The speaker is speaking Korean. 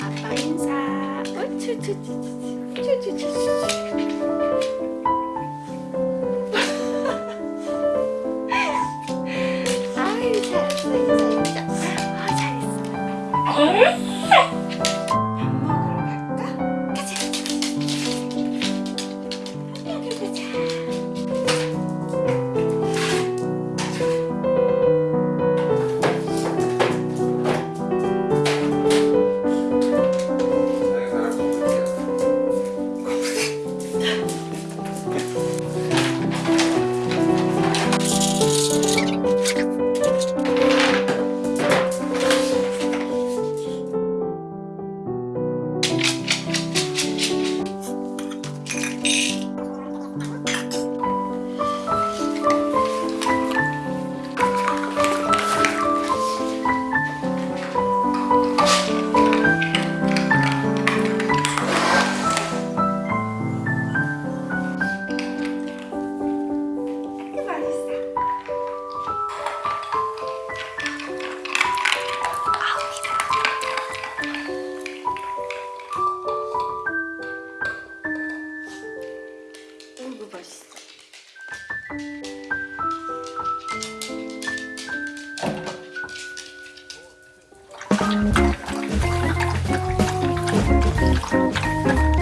아빠 인사. Thank you.